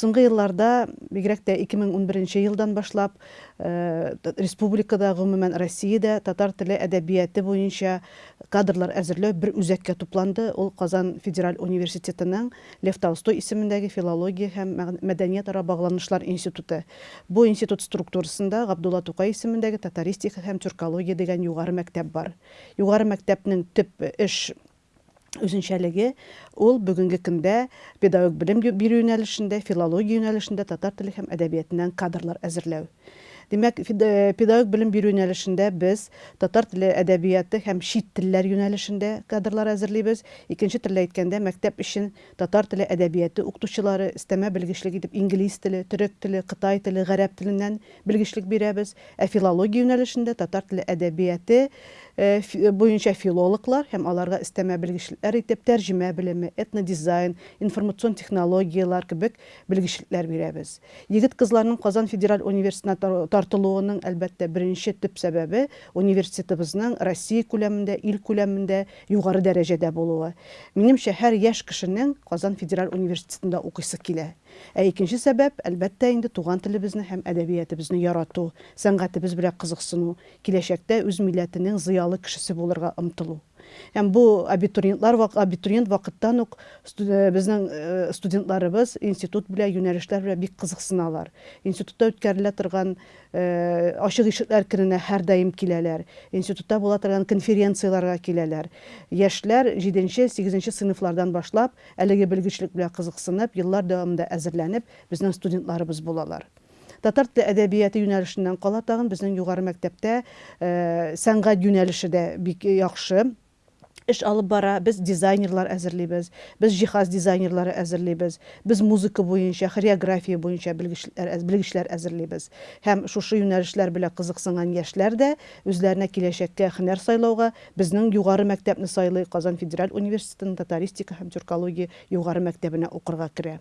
Соңғы йылларда, бигрәк тә 2011 йылдан башлап, э, республикада, гомумән Россиядә татар теле әдәбияты буенча кадрлар әзерләү бер үзәккә тупланды. Ул Казан Федераль университетының Лев Толстой исемендәге филология һәм мәдәният ара багланышлар институты. Бу институт структурасында Габдулла Тукай исемендәге татаристика һәм тюркология дигән югары мәктәп бар. Югары мәктәпнең төп эш үзенчәлеге ул бүгенге көндә педагог белем бирү юнәлешендә филология юнәлешендә татар теле һәм әдәбиятыннан кадрлар әзерләү Демәк, педагог белем бирү юнәлешендә без татар теле әдәбияты һәм чит телләр юнәлешендә кадрлар әзерлибез. Икенче төрле әйткәндә, мәктәп өчен татар теле әдәбияты укытучылары өстәмә белгечлек итеп инглиз теле, төрек теле, кытай теле, гарәп теленнән белгечлек бирәбез. Ә филология юнәлешендә татар теле әдәбияты буенча филологлар һәм аларга өстәмә белгечләр итеп тәрҗемә белеме, этнодизайн, информацион технологиялар кебек белгечлекләр бирәбез. Егет кызларның Казан федераль университетына тартылуының әлбәттә беренче төп сәбәбе университетыбызның Россия күләмендә, ил күләмендә югары дәрәҗәдә булуы. Минемчә, һәр яшь кешенең Казан федераль университетында укыйсы килә. Ә икенче сәбәп әлбәттә инде туган телебезне һәм әдәбиятыбызны ярату, сәнгатебез белән кызыксыну, киләчәктә үз милләтенең зыялы кешесе булырга омтылу. Һәм бу абитуриентлар абитуриент вакыттан ук безнең э, студентларыбыз институт белән юнәлешләр белән бик кызыксыналар институтта үткәрелә торган э, ачык ишекләр көненә һәрдаим киләләр. Институтта була торган конференцияларга киләләр. Яшьләр җиденче сигезенче сыйныфлардан башлап әлеге белгечлек белән кызыксынып еллар дәвамында әзерләнеп безнең студентларыбыз булалар. Татар теле әдәбияты юнәлешеннән кала тагын безнең югары мәктәптә э, сәнгать юнәлеше бик яхшы. Эш алып бара без дизайнерлар әзерлибез без җиһаз дизайнерлары әзерлибез без музыка буенча хореография белгечләр белгечләр әзерлибез һәм шушы юнәлешләр белән кызыксынган яшьләр дә үзләренә киләчәккә һөнәр сайлауга безнең югары мәктәпне сайлый казан федераль университетының татаристика һәм тюркология югары мәктәбенә укырга керә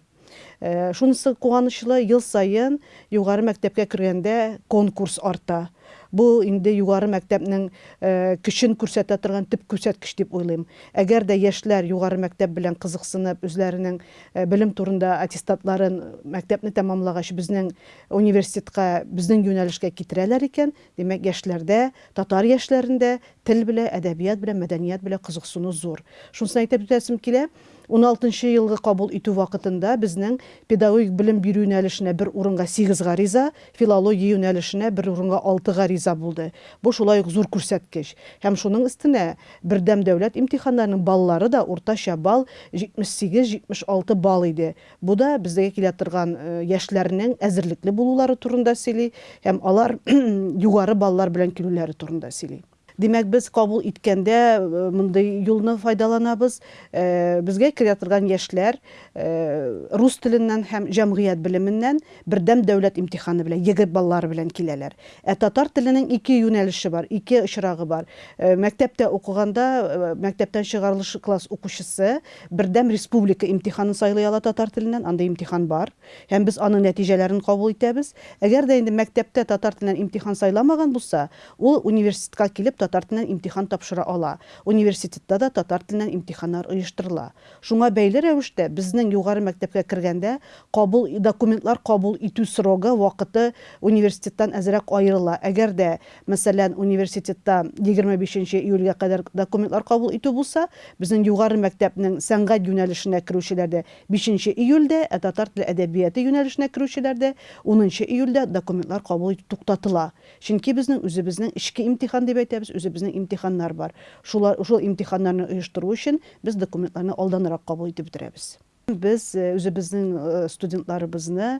шунысы куанычлы ел сайын югары мәктәпкә кергәндә конкурс арта бу инде югары мәктәпнең э, көчен күрсәтә торган төп күрсәткеч дип уйлыйм әгәр дә яшьләр югары мәктәп белән кызыксынып үзләренең э, белем турында аттестатларын мәктәпне тәмамлагач безнең университетка безнең юнәлешкә китерәләр икән демәк яшьләрдә татар яшьләрендә тел белән әдәбият белән мәдәният белән кызыксыну зур шунысын әйтеп үтәсем килә 16 елгы кабул итү вакытында безнең педагогик белем бирү юнәлешенә бер урынга 8 гариза, филология юнәлешенә бер урынга 6 гариза булды. Бу шулай ук зур күрсәткеч. Һәм шуның өстенә бердәм дәүләт имтиханнарының баллары да уртача балл 78-76 балл иде. Бу да безгә килә торган э, яшьләрнең әзерлекле булулары турында сөйли һәм алар югары баллар белән килүләре турында сөйли. Демәк, без кабул иткәндә э, мондай юлны файдаланабыз. Э, безгә керә торган яшьләр э, рус теленнән һәм җәмгыять белеменнән бердәм дәүләт имтиханы белән, егет баллары белән киләләр. Ә татар теленең ике юнәлеше бар, ике очрагы бар. Мәктәптә укыганда, мәктәптән чыгарылыш класс укучысы бердәм республика имтиханын сайлый ала татар теленнән, анда имтихан бар. Һәм без аның нәтиҗәләрен кабул итәбез. Әгәр дә инде мәктәптә татар теленнән имтихан сайламаган булса, ул университетка килеп татар теленнән имтихан тапшыра ала. Университетта да татар теленнән имтиханнар оештырыла. Шуңа бәйле рәвештә безнең югары мәктәпкә кергәндә кабул документлар кабул итү срогы вакыты университеттан әзрәк аерыла. Әгәр дә, мәсәлән, университетта 25 июльгә кадәр документлар кабул итү булса, безнең югары мәктәпнең сәнгать юнәлешенә керүчеләрдә 5 июльдә, ә татар теле әдәбияты юнәлешенә керүчеләрдә 10 июльдә документлар кабул итү туктатыла. Чөнки безнең үзебезнең ичке имтихан дип әйтәбез, өзебезнең имтиханнар бар. Шулар ушул имтиханнарны оештыру өчен без документларны алданрак кабул итеп бетерәбез. Біз өзіміздің студентларыбызны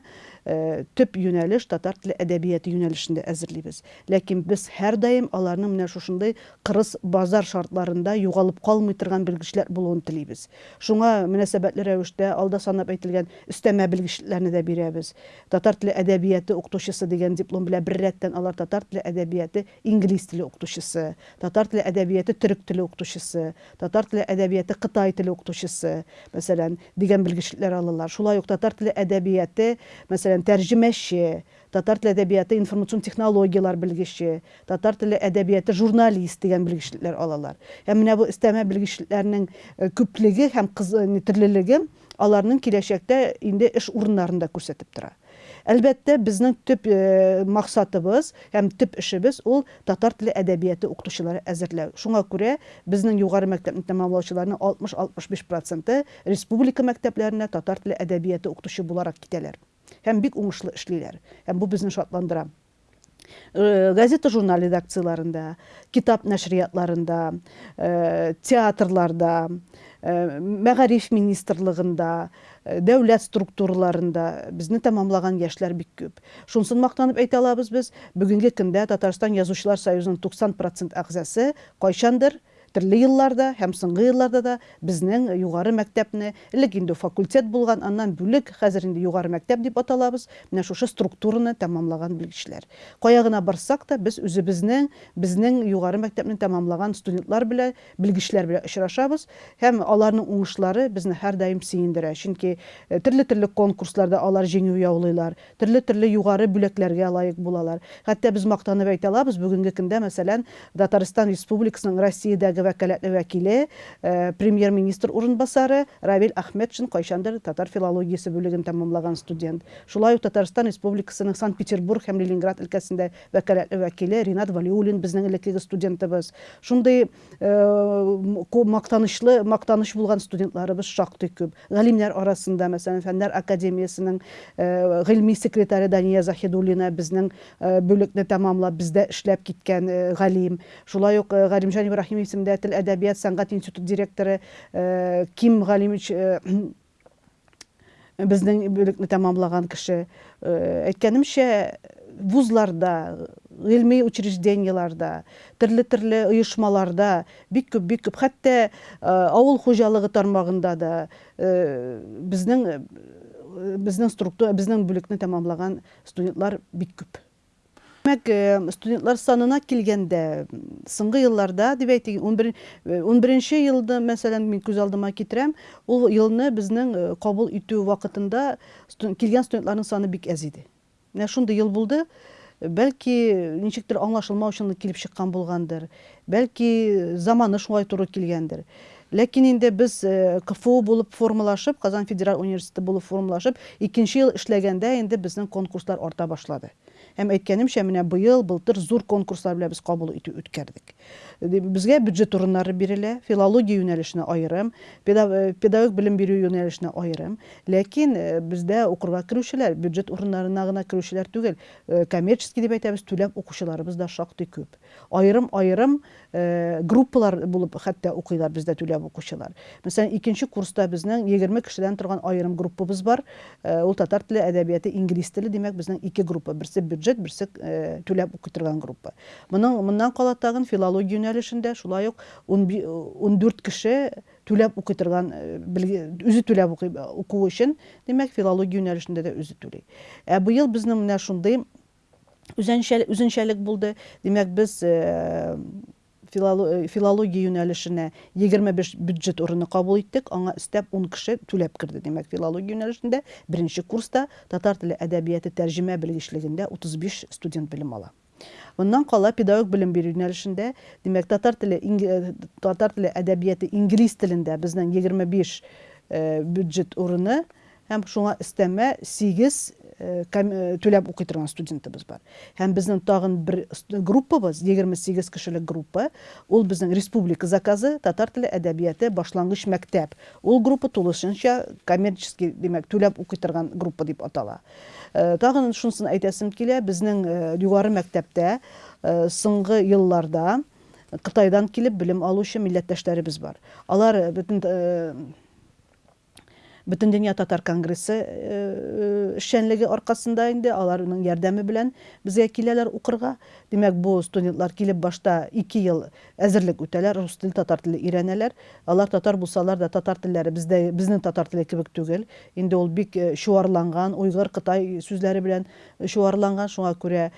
төп юнәлеш татар теле әдәбияты юнәлешендә әзерлибез. Ләкин без һәрдаим аларның менә шушындай кырыс базар шартларында югалып калмый торган белгечләр булуын телибез. Шуңа мөнәсәбәтле рәвештә алда санап әйтелгән өстәмә белгечләрне дә бирәбез. Татар теле әдәбияты укытучысы дигән диплом белән бер рәттән алар татар теле әдәбияты инглиз теле укытучысы, татар теле әдәбияты төрек теле укытучысы, татар теле әдәбияты кытай теле укытучысы, мәсәлән, дигән дигән белгечләр алалар шулай ук татар теле әдәбияты мәсәлән тәрҗемәче татар теле әдәбияты информацион технологиялар белгече татар теле әдәбияты журналист дигән белгечләр алалар һәм менә бу өстәмә белгечләрнең күплеге һәм төрлелеге аларның киләчәктә инде эш урыннарында күрсәтеп тора Əlbəttə, bizim tüp e, maqsadımız, həm tüp işimiz ol tatar dili ədəbiyyatı oxutucuları əzirləv. Şuna görə bizim yuxarı məktəbin tamamlayıcılarının 60-65% respublika məktəblərinə tatar dili ədəbiyyatı oxutucu bularaq gedələr. Həm bir umuşlu işləyirlər. Həm bu bizni şadlandıran. Qəzeta jurnal redaksiyalarında, kitab nəşriyyatlarında, teatrlarda, мәгариф министрлыгында дәүләт структураларында безне тәмамлаган яшьләр бик күп шунысын мактанып әйтә алабыз без бүгенге көндә татарстан язучылар союзының туксан процент әгъзасы кайчандыр төрле елларда һәм соңгы елларда да безнең югары мәктәпне элек инде факультет булган аннан бүлек хәзер инде югары мәктәп дип аталабыз менә шушы структураны тәмамлаган белгечләр. Кая гына барсак та без үзебезнең безнең югары мәктәпне тәмамлаган студентлар белән белгечләр белән очрашабыз һәм аларның уңышлары безне һәрдаим сөендерә. Чөнки төрле төрле конкурсларда алар җиңү яулыйлар төрле төрле югары бүләкләргә лаек булалар. Хәтта без мактанып әйтә алабыз бүгенге көндә мәсәлән татарстан республикасының россиядәге вәкаләтле вәкиле э, премьер министр урынбасары равил әхмәтшин кайчандыр татар филологиясе бүлеген тәмамлаган студент шулай ук татарстан республикасының санкт петербург һәм ленинград өлкәсендә вәкаләтле вәкиле ринат валиуллин безнең элеккеге студентыбыз шундый мактанышлы мактаныш булган студентларыбыз шактый күп галимнәр арасында мәсәлән фәннәр академиясының гыйльми секретаре дания захидуллина безнең бүлекне тәмамлап бездә эшләп киткән галим шулай ук галимҗан ибраһимов исемле исемендә тел әдәбият сәнгать институты директоры э, ким галимович э, безнең бүлекне тәмамлаган кеше э, әйткәнемчә вузларда гыйльми учреждениеларда төрле төрле оешмаларда бик күп бик күп хәтта авыл хуҗалыгы тармагында да безнең безнең структура безнең бүлекне тәмамлаган студентлар бик күп демәк студентлар санына килгәндә соңгы елларда дип әйтик ун беренче елды мәсәлән мин күз алдыма китерәм ул елны безнең кабул итү вакытында килгән студентларның саны бик әз иде менә шундый ел булды бәлки ничектер аңлашылмаучанлык килеп чыккан булгандыр бәлки заманы шулай туры килгәндер ләкин инде без кфу булып формалашып казан федераль университеты булып формалашып икенче ел эшләгәндә инде безнең конкурслар арта башлады һәм әйткәнемчә менә быел былтыр зур конкурслар белән без кабул итү үткәрдек. Безгә бюджет урыннары бирелә филология юнәлешенә аерым педагог белем бирү юнәлешенә аерым. Ләкин бездә укырга керүчеләр бюджет урыннарына гына керүчеләр түгел коммерческий дип әйтәбез түләп укучыларыбыз да шактый күп. Айырым группалар булып хәтта укыйлар бездә түләп укучылар. Мәсәлән икенче курста безнең егерме кешедән торган аерым группабыз бар. Ул татар теле әдәбияты инглиз теле димәк безнең ике группа. Берсе бюджет берсе түләп укый торган группа моның моннан кала тагын филология юнәлешендә шулай ук ун дүрт кеше түләп укый торган үзе түләп укый укуу өчен демәк филология юнәлешендә дә үзе түли ә быел безнең менә шундый үзенчәлек булды демәк без филология юнәлешенә егерме биш бюджет урыны кабул иттек аңа өстәп ун кеше түләп керде демәк филология юнәлешендә беренче курста татар теле әдәбияты тәрҗемә белгечлегендә утыз биш студент белем ала. Моннан кала педагог белем бирү юнәлешендә демәк татар теле татар теле әдәбияты инглиз телендә безнең егерме биш бюджет урыны һәм шуңа өстәмә сигез түләп укый торган студентыбыз бар һәм безнең тагын бер группабыз егерме сигез кешелек группа ул безнең республика заказы татар теле әдәбияты башлангыч мәктәп. Ул группа тулысынча коммерческий демәк түләп укый торган группа дип атала. Тагын шунысын әйтәсем килә безнең югары мәктәптә соңгы елларда Кытайдан килеп белем алучы милләттәшләребез бар. Алар бөтен бөтен дөнья татар конгрессы эшчәнлеге аркасында инде аларның ярдәме белән безгә киләләр укырга демәк бу студентлар килеп башта ике ел әзерлек үтәләр рус теле татар теле өйрәнәләр алар татар булсалар да татар телләре бездә безнең татар теле кебек түгел инде ул бик чуарланган уйгыр кытай сүзләре белән чуарланган шуңа күрә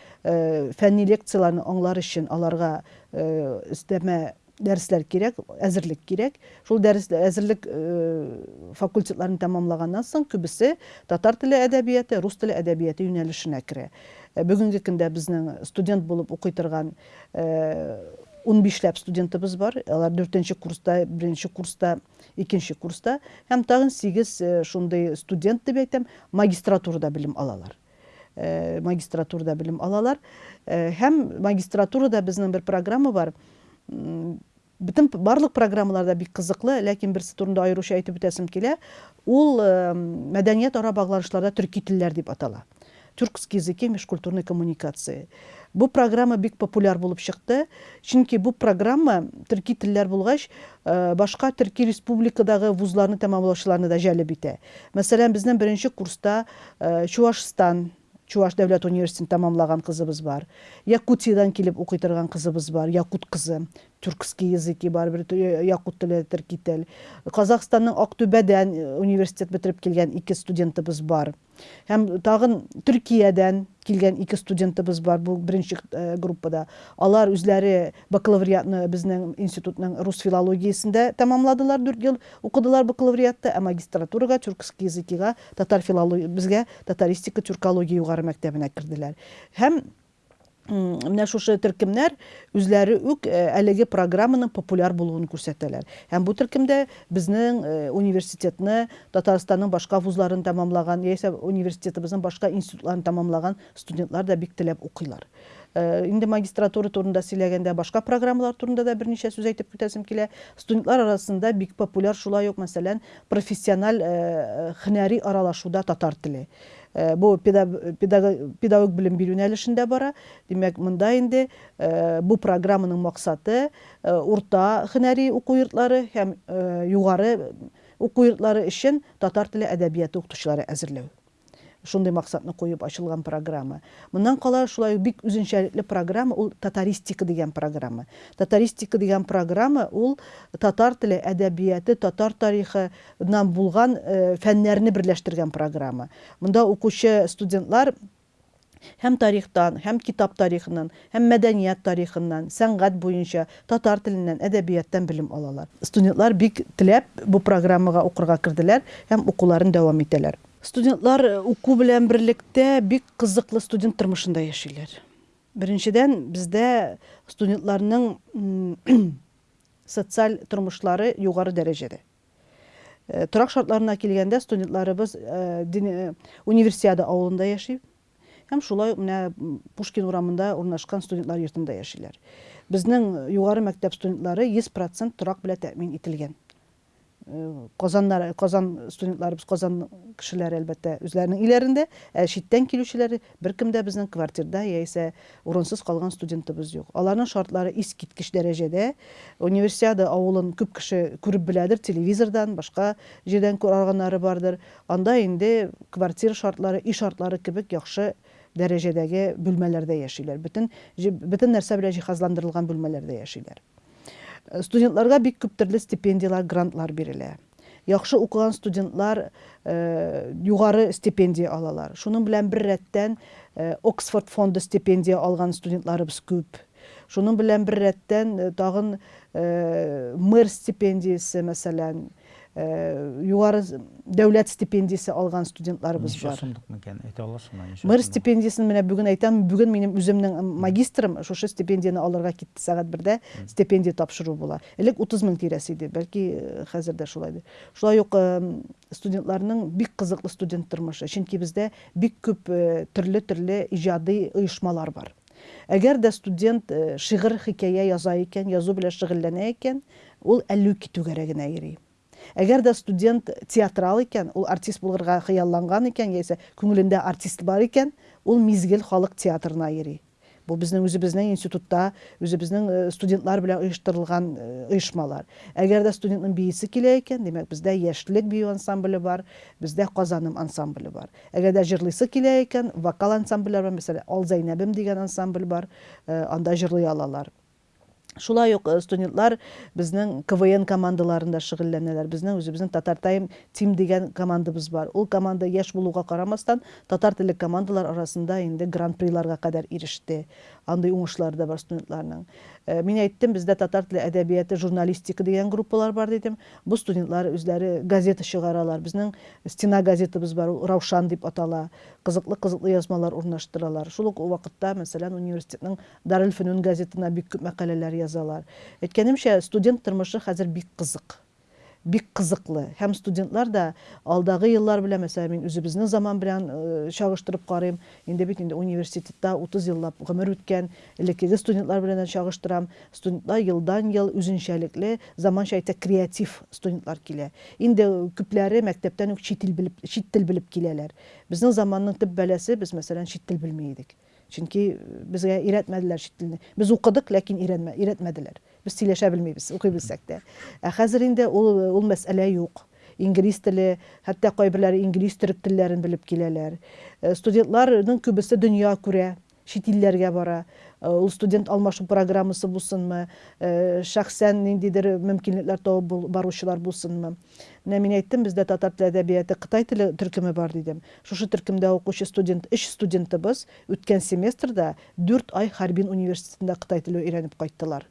фәнни лекцияларны аңлар өчен аларга өстәмә дәрисләр кирәк әзерлек кирәк шул дәрес әзерлек факультетларын тәмамлаганнан соң күбесе татар теле әдәбияты рус теле әдәбияты юнәлешенә керә бүгенге көндә безнең студент булып укый торган ун бишләп студентыбыз бар. Алар дүртенче курста беренче курста икенче курста. Һәм тагын сигез шундый студент дип әйтәм магистратурада белем алалар. Магистратурада белем алалар. Һәм магистратурада безнең бер программа бар. Бөтен барлык программаларда бик кызыклы ләкин берсе турында аеруча әйтеп үтәсем килә ул мәдәният ара багланышларда төрки телләр дип атала. Тюркский языки межкультурной коммуникации. Бу программа бик популяр булып чыкты чөнки бу программа төрки телләр булгач башка төрки республикадагы вузларны тәмамлаучыларны да җәлеп итә мәсәлән безнең беренче курста чувашстан чуваш дәүләт университетын тәмамлаган кызыбыз бар. Якутиядан килеп укый торган кызыбыз бар якут кызы тюркский языки бар бер якут теле төрки тел казакстанның актүбәдән университет бетереп килгән ике студентыбыз бар. Һәм тагын төркиядән килгән ике студентыбыз бар бу беренче группада. Алар үзләре бакалавриатны безнең институтның рус филологиясендә тәмамладылар дүрт ел укыдылар бакалавриатта ә магистратурага тюркский языкига татар филология татаристика тюркология югары мәктәбенә керделәр һәм менә шушы төркемнәр үзләре үк әлеге программаның популяр булуын күрсәтәләр. Һәм бу төркемдә безнең университетны татарстанның башка вузларын тәмамлаган яисә университетыбызның башка институтларын тәмамлаган студентлар да бик теләп укыйлар. Инде магистратура турында сөйләгәндә башка программалар турында да берничә сүз әйтеп үтәсем килә. Студентлар арасында бик популяр шулай ук мәсәлән профессиональ һөнәри аралашуда татар теле. Э, бу педагог билим бирүү юнәлешендә бара. Демәк монда инде э, бу программаның максаты э, урта һөнәри уку йортлары һәм югары уку йортлары өчен татар теле әдәбияты укытучылары әзерләү. Шундай максатны коюп ачылган программа. Мындан кала шулай бик үзенчәлекле программа ул татаристика дигән программа. Татаристика дигән программа ул татар теле әдәбияты татар тарихынан булган э, фәннәрне берләштергән программа. Монда укучы студентлар һәм тарихтан һәм китап тарихынан һәм мәдәният тарихынан сәнгать буенча татар теленнән әдәбияттан белем алалар. Студентлар бик теләп бу программага укырга керделәр һәм укуларын дәвам итәләр. Студентлар э, уку белән берлектә бик кызыклы студент тормышында яшиләр. Беренчедән бездә студентларның социаль тормышлары югары дәрәҗәдә. Э, торак шартларына килгәндә студентларыбыз э, универсиада авылында яши. Һәм шулай менә пушкин урамында урнашкан студентлар йортында яшиләр. Безнең югары мәктәп студентлары йөз процент торак белән тәэмин казаннар казан студентларыбыз казан кешеләре әлбәттә үзләренең өйләрендә ә читтән килүчеләре беркем дә безнең квартирада яисә урынсыз калган студентыбыз юк аларның шартлары искиткеч дәрәҗәдә универсиада авылын күп кеше күреп беләдер телевизордан башка җирдән күргәннәре бардыр анда инде квартира шартлары үй шартлары кебек яхшы дәрәҗәдәге бүлмәләрдә яшиләр бөтен бөтен нәрсә белән җиһазландырылган бүлмәләрдә яшиләр студентларга бик күп төрле стипендиялар грантлар бирелә яхшы укыган студентлар э, югары стипендия алалар. Шуның белән бер рәттән э, оксфорд фонды стипендия алган студентларыбыз күп. Шуның белән бер рәттән э, тагын мэр стипендиясе мәсәлән югары дәүләт стипендиясе алган студентларыбыз бар. мэр стипендиясын менә бүген әйтәм бүген минем үземнең магистрым шушы стипендияны алырга китте сәгать бердә стипендия тапшыру була элек утыз мең тирәсе иде. Бәлки хәзер дә шулайдыр шулай ук студентларның бик кызыклы студент тормышы чөнки бездә бик күп төрле төрле иҗади оешмалар бар. Әгәр дә студент шигырь хикәя яза икән язу белән шөгыльләнә икән ул әллү китүгәрәк генә йөри. Әгәр дә студент театрал икән ул артист булырга хыялланган икән яисә күңелендә артист бар икән ул мизгел халык театрына йөри бу безнең үзебезнең институтта үзебезнең студентлар белән оештырылган оешмалар әгәр дә студентның биисе килә икән демәк бездә бию ансамбле бар бездә казаным ансамбле бар. Әгәр дә җырлыйсы килә икән вокал ансамбльләр бар мәсәлән ал зәйнәбем дигән ансамбль бар анда җырлый алалар шулай ук студентлар безнең квн командаларында шөгыльләнәләр. Безнең үзебезнең татар тайм тим дигән командабыз бар. Ул команда яшь булуга карамастан татар телле командалар арасында инде гран приларга кадәр иреште. Андай уңышлары да бар студентларның. Э, Мин әйттем, бездә татар теле әдәбияты, журналистика дигән группалар бар дидем. Бу студентлар үзләре газета чыгаралар. Безнең стена газетабыз бар, Раушан дип атала. Кызыклы-кызыклы язмалар урнаштыралар. Шул ук вакытта, мәсәлән, университетның Дарül Фөнүн газетына бик күп мәкаләләр язалар. Әйткәнемчә, студент тормышы хәзер бик. bik qızıqlı. Həm studentlər də aldağı yıllar bilə, məsələn, min üzübüzün zaman bilən çağışdırıb qarayım. İndi bit, indi universitetdə 30 yılla qımır ütkən, elektrikli studentlər bilən çağışdıram. Studentlər yıldan yıl üzünşəlikli, zaman şəhitə kreativ studentlər kilə. İndi küpləri məktəbdən çit dil bilib, çit dil bilib kilələr. Bizim zamanın tibb bələsi biz, məsələn, çit dil bilməydik. Çünki bizə öyrətmədilər çit dilini. Biz oxuduk, lakin öyrətmədilər. Сөйләшә белмибез укый белсәк тә ә хәзер инде ул ул мәсьәлә юк. Инглиз теле хәтта кайберләре инглиз төрек телләрен белеп киләләр. Э, студентларның күбесе дөнья күрә чит бара. Э, ул студент алмашу программасы булсынмы? Э, шәхсән ниндидер мөмкинлекләр табып баручылар булсынмы? Менә мин әйттем бездә татар теле әдәбияты кытай теле төркеме бар дидем. Шушы төркемдә укучы студент өч студентыбыз үткән семестрда дүрт ай харбин университетында кытай теле өйрәнеп кайттылар.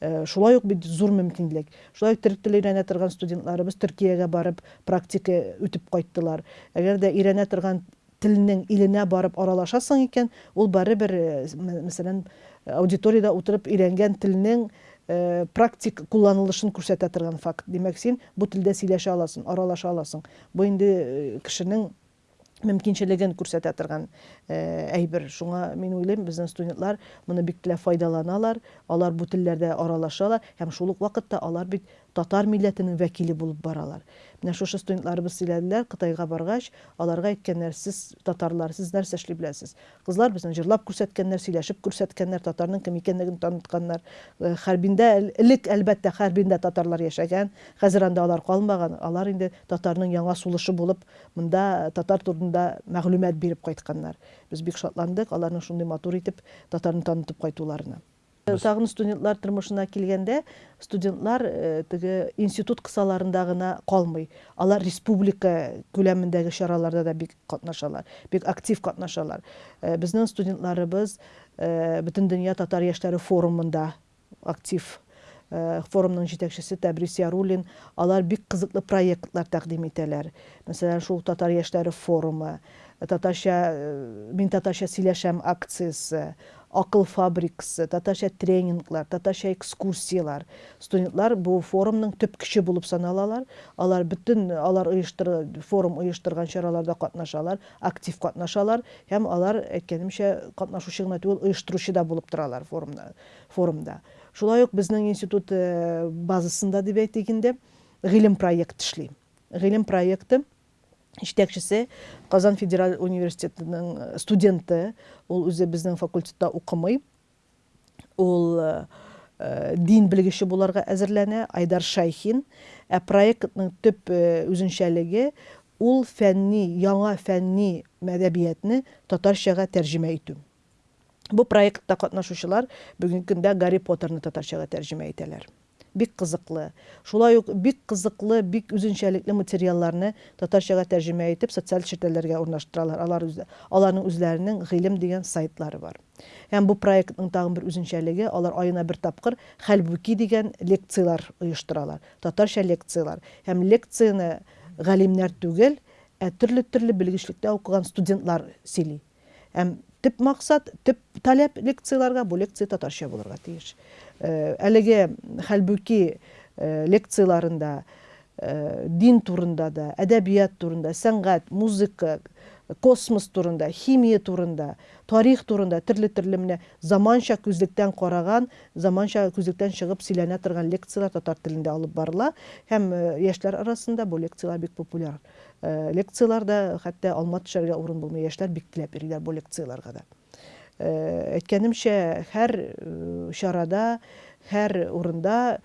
Шулай ук бит зур мөмкинлек. Шулай ук төрек теле өйрәнә торган студентларыбыз төркиягә барып практика үтеп кайттылар. Әгәр дә өйрәнә торган теленең иленә барып аралашасың икән ул барыбер э, мәсәлән аудиторияда утырып өйрәнгән теленең э, практик кулланылышын күрсәтә торган факт. Демәк син бу телдә сөйләшә аласың аралаша аласың. Бу инде кешенең мөмкинчелеген күрсәтә торган әйбер шуңа мин уйлыйм безнең студентлар моны бик тә файдаланалар алар бу телләрдә аралашалар һәм шул вакытта алар бит татар милләтенең вәкиле булып баралар менә шушы студентларыбыз сөйләделәр кытайга баргач аларга әйткәннәр сез татарлар сез нәрсә эшли беләсез кызлар безне җырлап күрсәткәннәр сөйләшеп күрсәткәннәр татарның кем икәнлеген танытканнар хәрбиндә элек әлбәттә хәрбиндә татарлар яшәгән хәзер анда алар калмаган алар инде татарның яңа сулышы булып монда татар турында мәгълүмат биреп кайтканнар без бик шатландык аларның шундый матур итеп татарны танытып кайтуларына Тагын студентлар тормышына килгәндә студентлар теге институт кысаларында гына калмый алар республика күләмендәге чараларда да бик катнашалар бик актив катнашалар э, безнең студентларыбыз бөтен дөнья татар яшьләре форумында актив форумның җитәкчесе тәбрис яруллин алар бик кызыклы проектлар тәкъдим итәләр мәсәлән шул татар яшьләре форумы татарча мин татарча сөйләшәм акциясы акыл фабрикасы татарча тренинглар татарча экскурсиялар студентлар форумның төп көче булып саналалар алар бүтән алар оештыр форум оештырган чараларда катнашалар актив катнашалар һәм алар әйткәнемчә катнашучы гына түгел оештыручы да булып торалар форумда форумда шулай ук институт базасында әйтик инде гыйлем проект эшли гыйлем проекты жетекшісі қазан федераль университетінің студенті. Ол өзі біздің факультетта оқымай. Ол ә, дин білгіші боларға әзірләнә айдар шайхин. Ә проектның төп үзенчәлеге ул фәнни яңа фәнни мәдәбиятны татарчага тәрҗемә итү бу проектта катнашучылар бүгенге көндә гарри поттерны татарчага тәрҗемә итәләр бик кызыклы. Шулай ук бик кызыклы бик үзенчәлекле материалларны татарчага тәрҗемә итеп социаль челтәләргә урнаштыралар. Алар үзе аларның үзләренең гыйлем дигән сайтлары бар. Һәм бу проектның тагын бер үзенчәлеге алар аена бер тапкыр хәлбуки дигән лекциялар оештыралар. Татарча лекциялар. Һәм лекцияны галимнәр түгел ә төрле төрле белгечлектә укыган студентлар сөйли һәм төп максат төп таләп лекцияларга бу лекция татарча булырга тиеш әлеге хәлбүки э, лекцияларында дин турында да әдәбият турында сәнгать музыка космос турында химия турында тарих турында төрле төрле менә заманча күзлектән караган заманча күзлектән чыгып сөйләнә торган лекциялар татар телендә алып барыла. Һәм яшьләр арасында бу лекциялар бик популяр. Лекцияларда хәтта алма төшәргә урын булмый яшьләр бик теләп йөриләр бу лекцияларга да. Э, әйткәнемчә һәр э, чарада һәр урында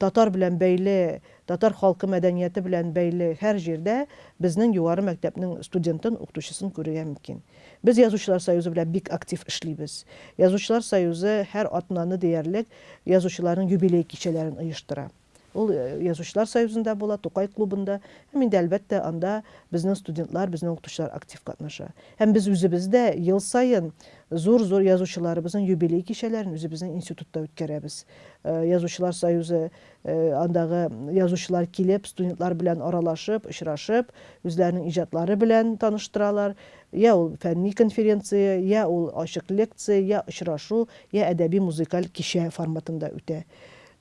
tatar bilən bəyli, tatar xalqı mədəniyyəti bilən bəyli hər yerdə biznin yuvarı məktəbinin studentinin uqtuşısını görəyə mümkün. Biz Yazıçılar Sayuzu bilə big aktiv işliyibiz. Yazıçılar Sayuzu hər atlanı deyərlik yazıçıların yubiley keçələrini ayışdıra. Ул язучылар союзында була тукай клубында. Һәм инде әлбәттә анда безнең студентлар безнең укытучылар актив катнаша. Һәм без үзебез дә ел сайын зур зур язучыларыбыздың юбилей кичәләрен үзебезнең институтта үткәрәбез язучылар союзы андагы язучылар килеп студентлар белән аралашып очрашып үзләренең иҗатлары белән таныштыралар. Я ул фәнни конференция я ул ачык лекция я очрашу я әдәби музыкаль кичә форматында үтә.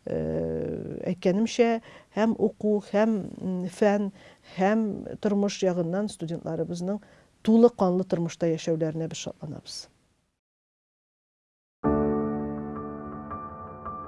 Əkkənimcə həm hüquq, həm fən, həm tırmış yağından studentlarımızın tuğla qanlı tırmışda yaşayıvlərinə bir şadlanabız.